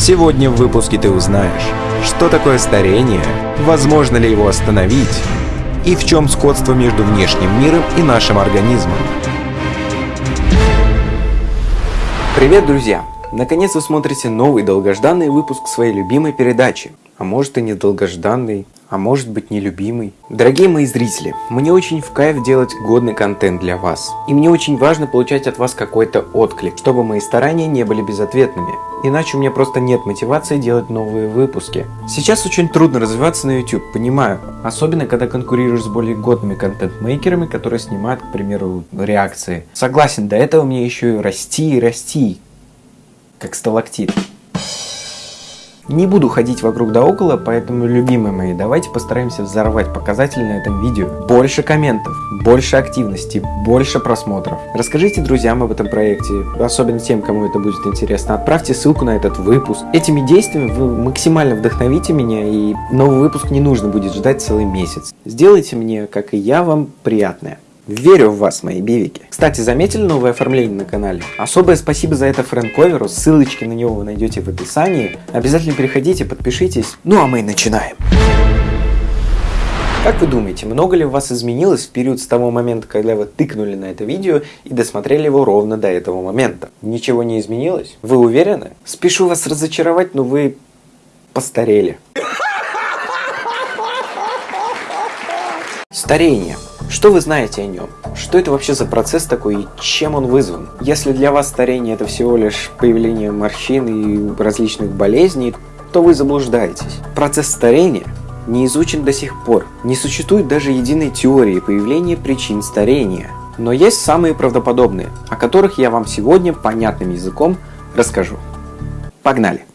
Сегодня в выпуске ты узнаешь, что такое старение, возможно ли его остановить, и в чем сходство между внешним миром и нашим организмом. Привет, друзья! Наконец вы смотрите новый долгожданный выпуск своей любимой передачи. А может и не долгожданный, а может быть нелюбимый. Дорогие мои зрители, мне очень в кайф делать годный контент для вас. И мне очень важно получать от вас какой-то отклик, чтобы мои старания не были безответными. Иначе у меня просто нет мотивации делать новые выпуски. Сейчас очень трудно развиваться на YouTube, понимаю. Особенно, когда конкурируешь с более годными контент-мейкерами, которые снимают, к примеру, реакции. Согласен, до этого мне еще и расти и расти. Как сталактит. Не буду ходить вокруг да около, поэтому, любимые мои, давайте постараемся взорвать показатели на этом видео. Больше комментов, больше активности, больше просмотров. Расскажите друзьям об этом проекте, особенно тем, кому это будет интересно. Отправьте ссылку на этот выпуск. Этими действиями вы максимально вдохновите меня, и новый выпуск не нужно будет ждать целый месяц. Сделайте мне, как и я, вам приятное. Верю в вас, мои бивики. Кстати, заметили новое оформление на канале? Особое спасибо за это Фрэнк ссылочки на него вы найдете в описании. Обязательно переходите, подпишитесь. Ну а мы начинаем. Как вы думаете, много ли у вас изменилось в период с того момента, когда вы тыкнули на это видео и досмотрели его ровно до этого момента? Ничего не изменилось? Вы уверены? Спешу вас разочаровать, но вы постарели. Старение. Что вы знаете о нем? Что это вообще за процесс такой и чем он вызван? Если для вас старение это всего лишь появление морщин и различных болезней, то вы заблуждаетесь. Процесс старения не изучен до сих пор. Не существует даже единой теории появления причин старения. Но есть самые правдоподобные, о которых я вам сегодня понятным языком расскажу. Погнали!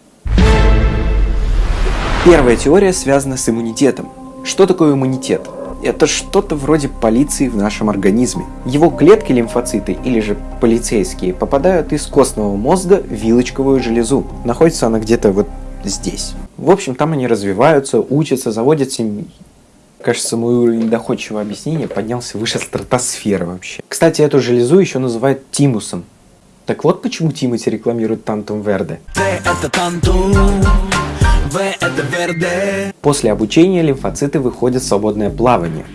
Первая теория связана с иммунитетом. Что такое иммунитет? Это что-то вроде полиции в нашем организме. Его клетки лимфоциты, или же полицейские, попадают из костного мозга в вилочковую железу. Находится она где-то вот здесь. В общем, там они развиваются, учатся, заводят семьи. Кажется, мой уровень доходчивого объяснения поднялся выше стратосферы вообще. Кстати, эту железу еще называют тимусом. Так вот почему Тимати рекламирует Тантум Верде. это Тантум, в это Верде. После обучения лимфоциты выходят в свободное плавание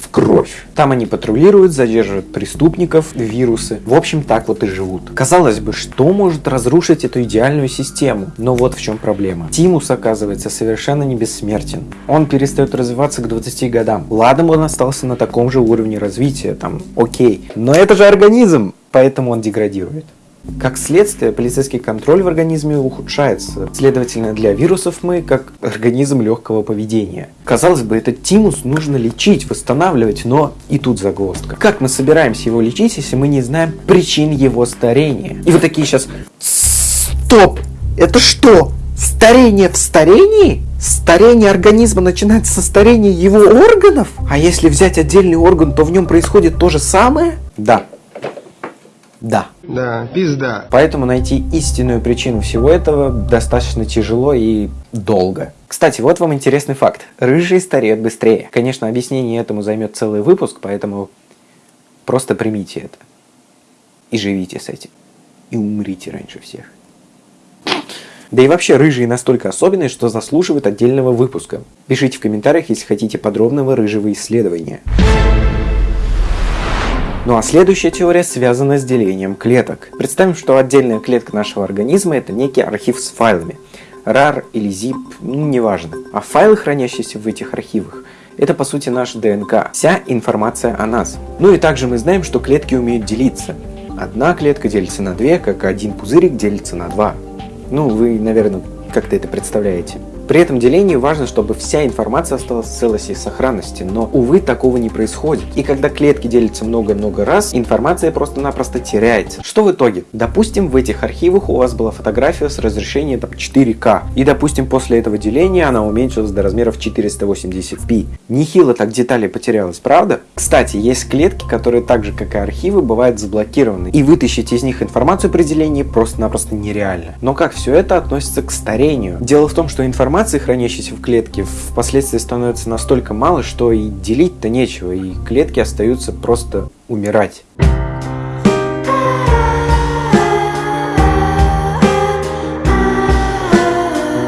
в кровь. Там они патрулируют, задерживают преступников, вирусы. В общем, так вот и живут. Казалось бы, что может разрушить эту идеальную систему? Но вот в чем проблема. Тимус, оказывается, совершенно не бессмертен. Он перестает развиваться к 20 годам. Ладно, он остался на таком же уровне развития, там, окей. Но это же организм, поэтому он деградирует. Как следствие, полицейский контроль в организме ухудшается. Следовательно, для вирусов мы как организм легкого поведения. Казалось бы, этот тимус нужно лечить, восстанавливать, но и тут загвоздка. Как мы собираемся его лечить, если мы не знаем причин его старения? И вы такие сейчас... Стоп! Это что? Старение в старении? Старение организма начинается со старения его органов? А если взять отдельный орган, то в нем происходит то же самое? Да, да. Да, пизда. Поэтому найти истинную причину всего этого достаточно тяжело и долго. Кстати, вот вам интересный факт. Рыжие стареют быстрее. Конечно, объяснение этому займет целый выпуск, поэтому просто примите это. И живите с этим. И умрите раньше всех. Да и вообще, рыжие настолько особенные, что заслуживают отдельного выпуска. Пишите в комментариях, если хотите подробного рыжего исследования. Ну а следующая теория связана с делением клеток. Представим, что отдельная клетка нашего организма это некий архив с файлами. RAR или ZIP, ну неважно. А файлы, хранящиеся в этих архивах, это по сути наш ДНК, вся информация о нас. Ну и также мы знаем, что клетки умеют делиться. Одна клетка делится на две, как один пузырик делится на два. Ну, вы, наверное, как-то это представляете. При этом делении важно, чтобы вся информация осталась в целости и сохранности, но, увы, такого не происходит. И когда клетки делятся много-много раз, информация просто-напросто теряется. Что в итоге? Допустим, в этих архивах у вас была фотография с разрешением там, 4К, и, допустим, после этого деления она уменьшилась до размеров 480p. Нехило так деталей потерялось, правда? Кстати, есть клетки, которые так же, как и архивы, бывают заблокированы, и вытащить из них информацию при делении просто-напросто нереально. Но как все это относится к старению? Дело в том, что информация информации, хранящейся в клетке, впоследствии становится настолько мало, что и делить-то нечего, и клетки остаются просто умирать.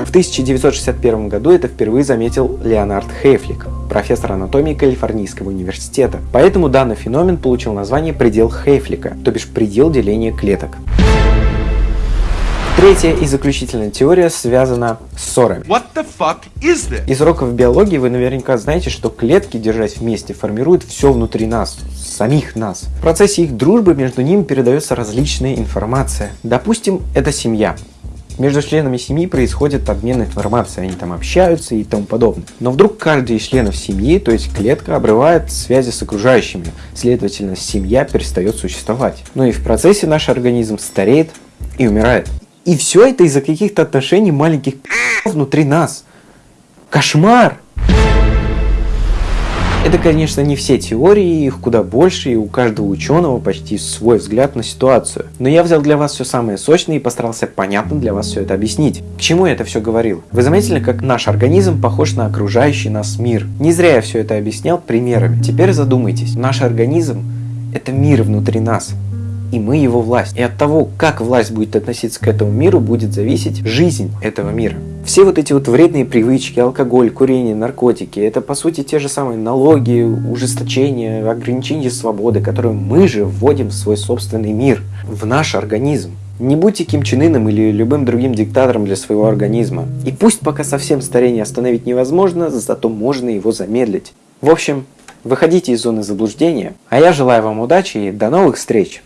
В 1961 году это впервые заметил Леонард Хейфлик, профессор анатомии Калифорнийского университета. Поэтому данный феномен получил название предел Хейфлика, то бишь предел деления клеток. Третья и заключительная теория связана с ссорами. What the fuck is this? Из уроков биологии вы наверняка знаете, что клетки, держась вместе, формируют все внутри нас, самих нас. В процессе их дружбы между ними передается различная информация. Допустим, это семья. Между членами семьи происходит обмен информацией, они там общаются и тому подобное. Но вдруг каждый из членов семьи, то есть клетка, обрывает связи с окружающими, следовательно, семья перестает существовать. Ну и в процессе наш организм стареет и умирает. И все это из-за каких-то отношений маленьких внутри нас. Кошмар! Это, конечно, не все теории, их куда больше, и у каждого ученого почти свой взгляд на ситуацию. Но я взял для вас все самое сочное и постарался понятно для вас все это объяснить. К чему я это все говорил? Вы заметили, как наш организм похож на окружающий нас мир? Не зря я все это объяснял примерами. Теперь задумайтесь, наш организм – это мир внутри нас и мы его власть. И от того, как власть будет относиться к этому миру, будет зависеть жизнь этого мира. Все вот эти вот вредные привычки, алкоголь, курение, наркотики, это по сути те же самые налоги, ужесточения, ограничения свободы, которые мы же вводим в свой собственный мир, в наш организм. Не будьте Ким Чен Ыном или любым другим диктатором для своего организма. И пусть пока совсем старение остановить невозможно, зато можно его замедлить. В общем, выходите из зоны заблуждения, а я желаю вам удачи и до новых встреч!